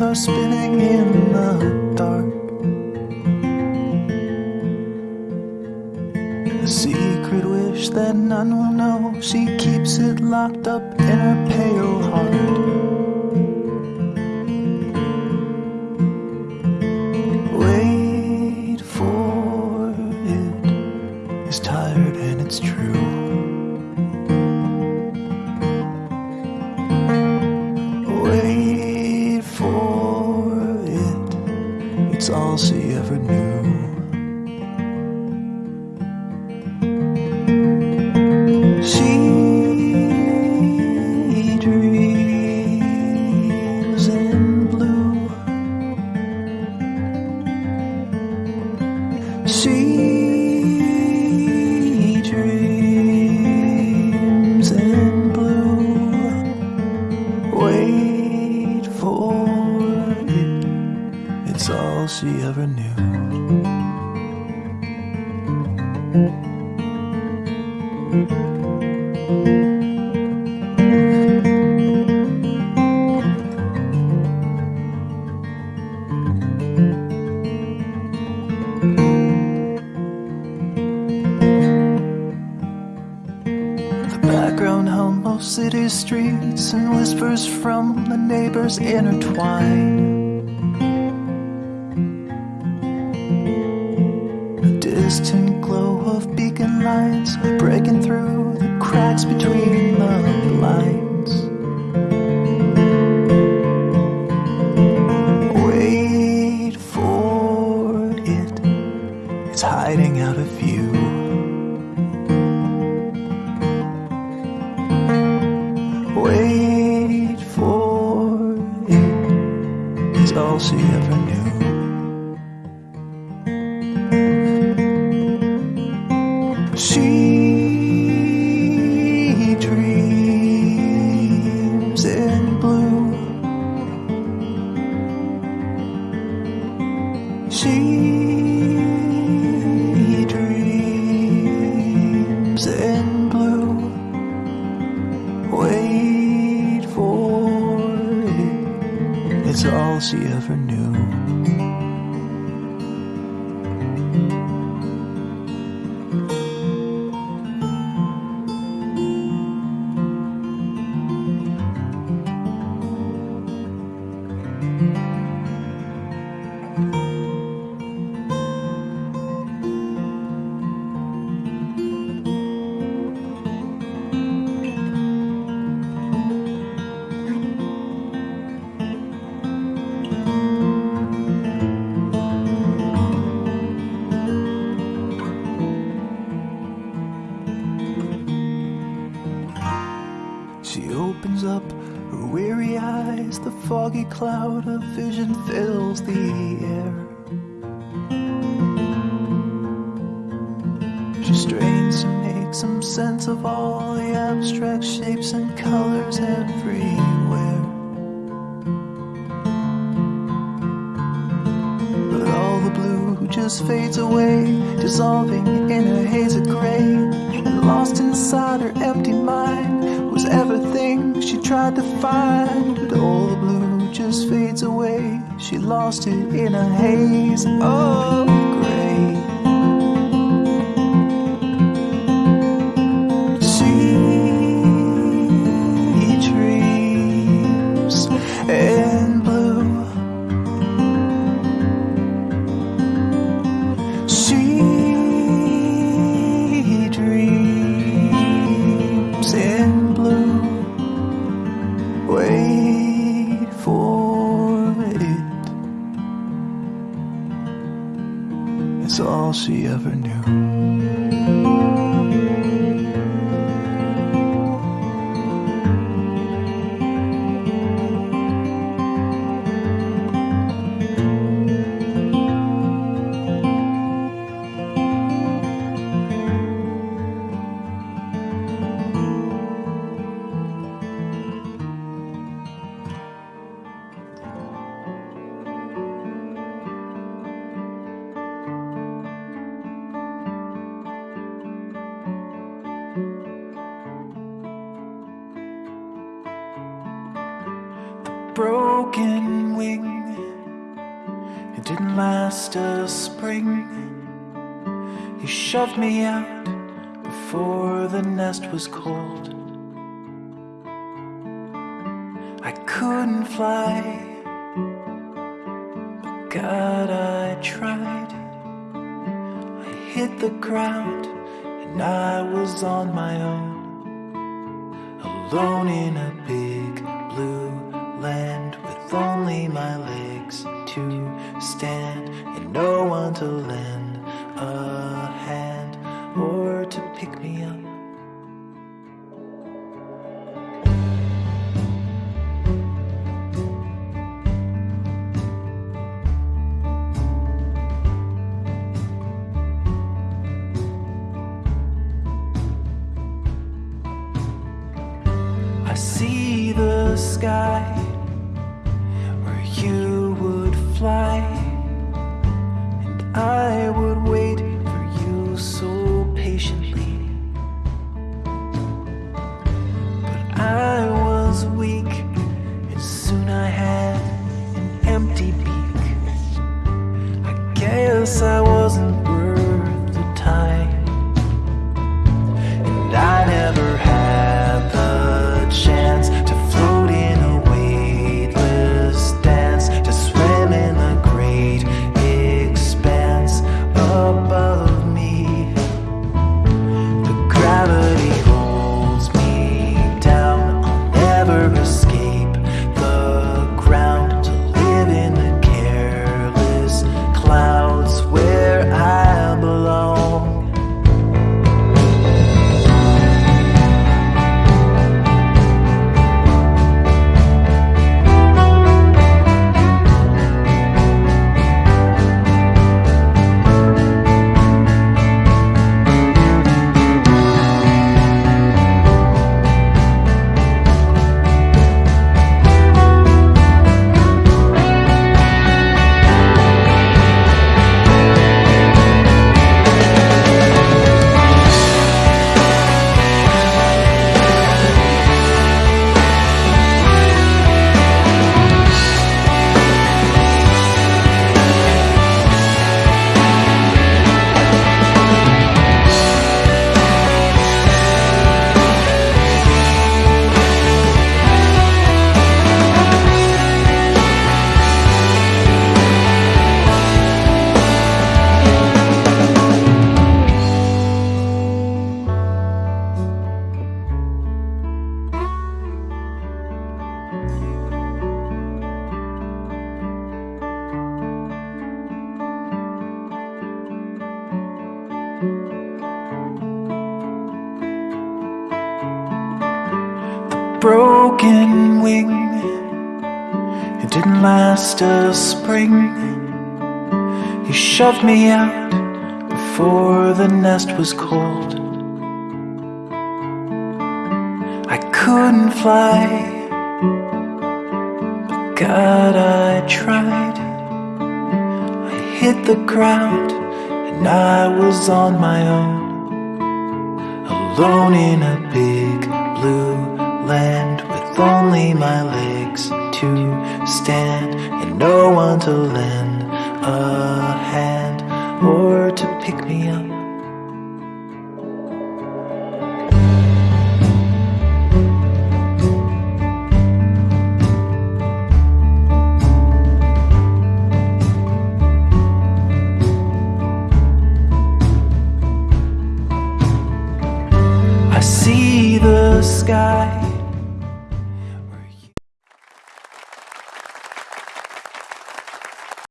are spinning in the dark. A secret wish that none will know. She keeps it locked up in her pale heart. It's all she ever knew. The background hum of city streets and whispers from the neighbors intertwine. Between the blinds. Wait for it, it's hiding out of view. Wait for it. It's all she ever knew. She dreams in blue. Wait for it. It's all she ever knew. She opens up her weary eyes, the foggy cloud of vision fills the air. She strains to make some sense of all the abstract shapes and colors everywhere. But all the blue just fades away, dissolving in a haze of gray. And lost inside her empty mind she tried to find. But all the blue just fades away. She lost it in a haze of she ever knew. Broken wing. It didn't last a spring. You shoved me out before the nest was cold. I couldn't fly, but God, I tried. I hit the ground and I was on my own, alone in a big blue only my legs to stand and no one to lend a hand or to pick me up. I see the sky I I wasn't broken wing. It didn't last a spring. You shoved me out before the nest was cold. I couldn't fly, but God, I tried. I hit the ground and I was on my own alone in a big blue only my legs to stand and no one to lend a hand or to pick me up. I see the sky